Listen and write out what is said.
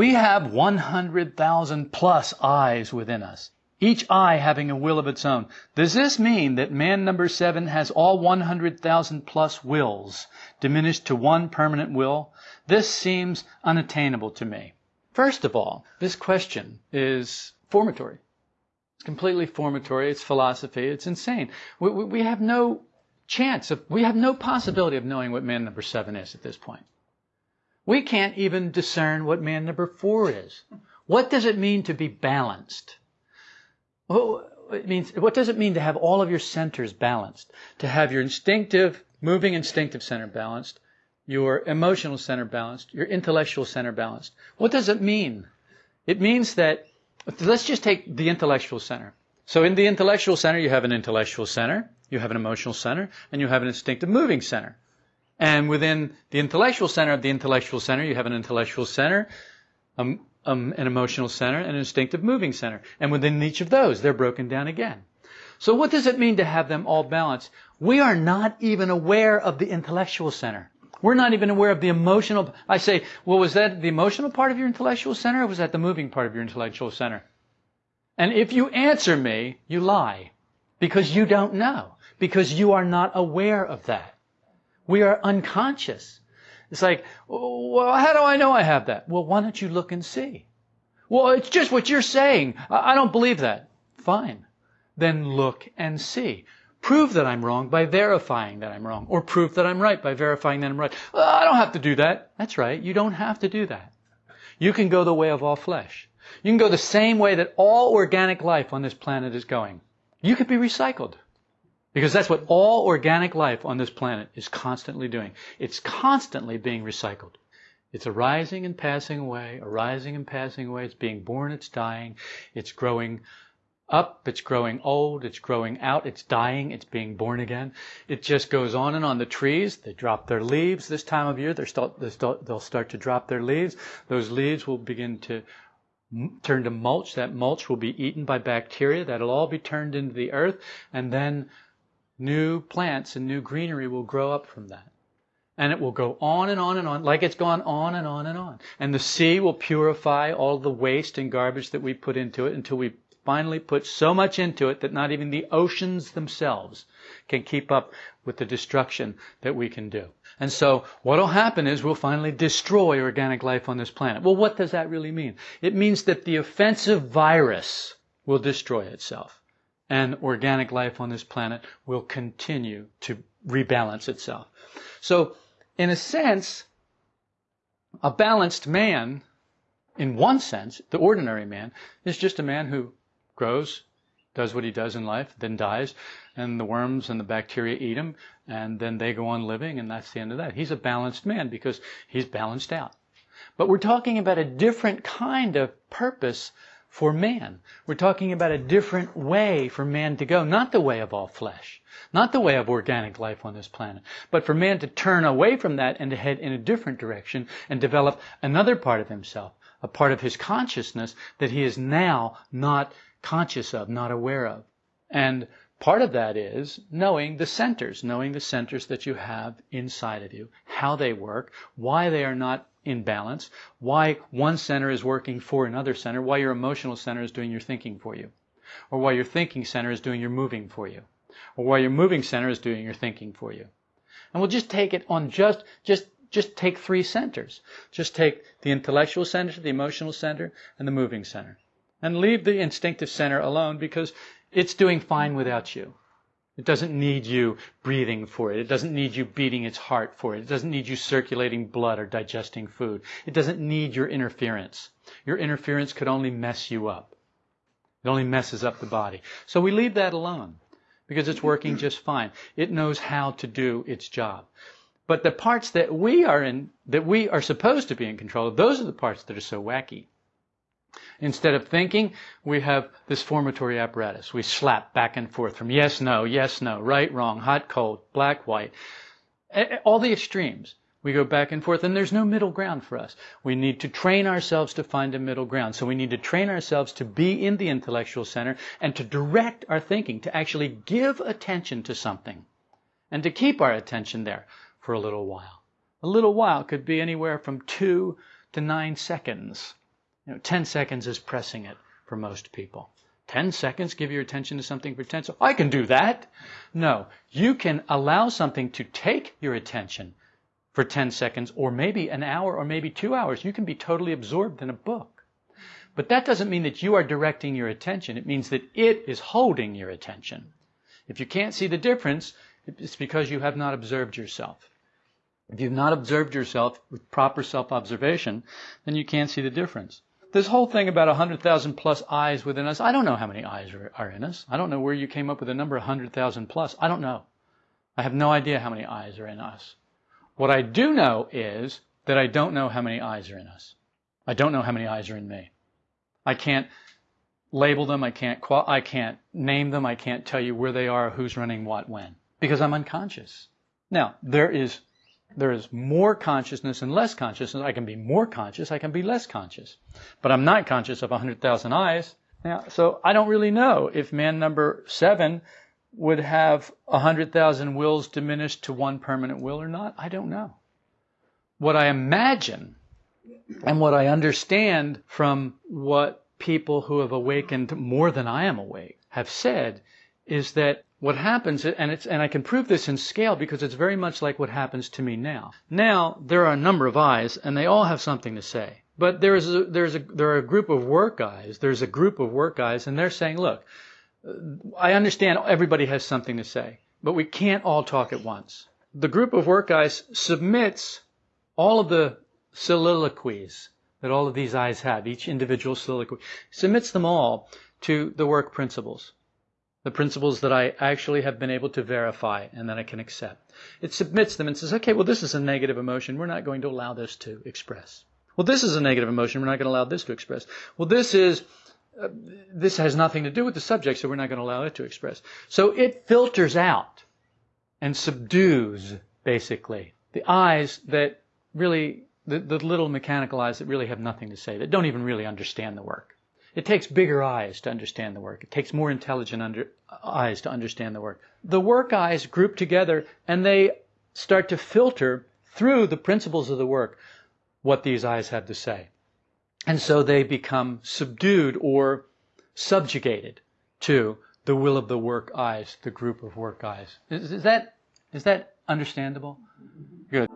We have 100,000 plus eyes within us, each eye having a will of its own. Does this mean that man number seven has all 100,000 plus wills diminished to one permanent will? This seems unattainable to me. First of all, this question is formatory. It's completely formatory. It's philosophy. It's insane. We, we, we have no chance of, we have no possibility of knowing what man number seven is at this point. We can't even discern what man number four is. What does it mean to be balanced? Well, it means, what does it mean to have all of your centers balanced? To have your instinctive, moving instinctive center balanced, your emotional center balanced, your intellectual center balanced. What does it mean? It means that, let's just take the intellectual center. So in the intellectual center, you have an intellectual center, you have an emotional center, and you have an instinctive moving center. And within the intellectual center of the intellectual center, you have an intellectual center, um, um, an emotional center, and an instinctive moving center. And within each of those, they're broken down again. So what does it mean to have them all balanced? We are not even aware of the intellectual center. We're not even aware of the emotional. I say, well, was that the emotional part of your intellectual center or was that the moving part of your intellectual center? And if you answer me, you lie. Because you don't know. Because you are not aware of that. We are unconscious. It's like, well, how do I know I have that? Well, why don't you look and see? Well, it's just what you're saying. I don't believe that. Fine. Then look and see. Prove that I'm wrong by verifying that I'm wrong, or prove that I'm right by verifying that I'm right. Well, I don't have to do that. That's right. You don't have to do that. You can go the way of all flesh. You can go the same way that all organic life on this planet is going. You could be recycled. Because that's what all organic life on this planet is constantly doing. It's constantly being recycled. It's arising and passing away, arising and passing away. It's being born, it's dying, it's growing up, it's growing old, it's growing out, it's dying, it's being born again. It just goes on and on. The trees, they drop their leaves this time of year. Start, they'll start to drop their leaves. Those leaves will begin to turn to mulch. That mulch will be eaten by bacteria. That'll all be turned into the earth. And then new plants and new greenery will grow up from that. And it will go on and on and on, like it's gone on and on and on. And the sea will purify all the waste and garbage that we put into it until we finally put so much into it that not even the oceans themselves can keep up with the destruction that we can do. And so what will happen is we'll finally destroy organic life on this planet. Well, what does that really mean? It means that the offensive virus will destroy itself. And organic life on this planet will continue to rebalance itself. So, in a sense, a balanced man, in one sense, the ordinary man, is just a man who grows, does what he does in life, then dies, and the worms and the bacteria eat him, and then they go on living, and that's the end of that. He's a balanced man because he's balanced out. But we're talking about a different kind of purpose for man. We're talking about a different way for man to go, not the way of all flesh, not the way of organic life on this planet, but for man to turn away from that and to head in a different direction and develop another part of himself, a part of his consciousness that he is now not conscious of, not aware of. And part of that is knowing the centers, knowing the centers that you have inside of you, how they work, why they are not in balance, why one center is working for another center, why your emotional center is doing your thinking for you, or why your thinking center is doing your moving for you, or why your moving center is doing your thinking for you. And we'll just take it on just, just, just take three centers. Just take the intellectual center, the emotional center, and the moving center. And leave the instinctive center alone because it's doing fine without you. It doesn't need you breathing for it. It doesn't need you beating its heart for it. It doesn't need you circulating blood or digesting food. It doesn't need your interference. Your interference could only mess you up. It only messes up the body. So we leave that alone because it's working just fine. It knows how to do its job. But the parts that we are in, that we are supposed to be in control of, those are the parts that are so wacky. Instead of thinking, we have this formatory apparatus. We slap back and forth from yes, no, yes, no, right, wrong, hot, cold, black, white. All the extremes. We go back and forth and there's no middle ground for us. We need to train ourselves to find a middle ground. So we need to train ourselves to be in the intellectual center and to direct our thinking, to actually give attention to something and to keep our attention there for a little while. A little while could be anywhere from two to nine seconds. Know, 10 seconds is pressing it for most people. 10 seconds, give your attention to something for 10 seconds. I can do that. No, you can allow something to take your attention for 10 seconds or maybe an hour or maybe two hours. You can be totally absorbed in a book. But that doesn't mean that you are directing your attention. It means that it is holding your attention. If you can't see the difference, it's because you have not observed yourself. If you've not observed yourself with proper self-observation, then you can't see the difference this whole thing about 100,000 plus eyes within us, I don't know how many eyes are, are, in us. I don't know where you came up with a number 100,000 plus. I don't know. I have no idea how many eyes are in us. What I do know is that I don't know how many eyes are in us. I don't know how many eyes are in me. I can't label them. I can't, qual- I can't name them. I can't tell you where they are, who's running what, when. Because I'm unconscious. Now, there is there is more consciousness and less consciousness. I can be more conscious, I can be less conscious. But I'm not conscious of 100,000 eyes. Now, so I don't really know if man number seven would have 100,000 wills diminished to one permanent will or not. I don't know. What I imagine and what I understand from what people who have awakened more than I am awake have said is that what happens, and it's, and I can prove this in scale because it's very much like what happens to me now. Now, there are a number of eyes, and they all have something to say. But there is a, there's a, there are a group of work guys, there's a group of work guys, and they're saying, look, uh, I understand everybody has something to say, but we can't all talk at once. The group of work guys submits all of the soliloquies that all of these eyes have, each individual soliloquy, submits them all to the work principles the principles that I actually have been able to verify and that I can accept. It submits them and says, okay, well, this is a negative emotion. We're not going to allow this to express. Well, this is a negative emotion. We're not going to allow this to express. Well, this is, uh, this has nothing to do with the subject, so we're not going to allow it to express. So it filters out and subdues, basically, the eyes that really, the, the little mechanical eyes that really have nothing to say, that don't even really understand the work. It takes bigger eyes to understand the work. It takes more intelligent under, eyes to understand the work. The work eyes group together and they start to filter through the principles of the work what these eyes have to say. And so they become subdued or subjugated to the will of the work eyes, the group of work eyes. Is, is that, is that understandable? Good.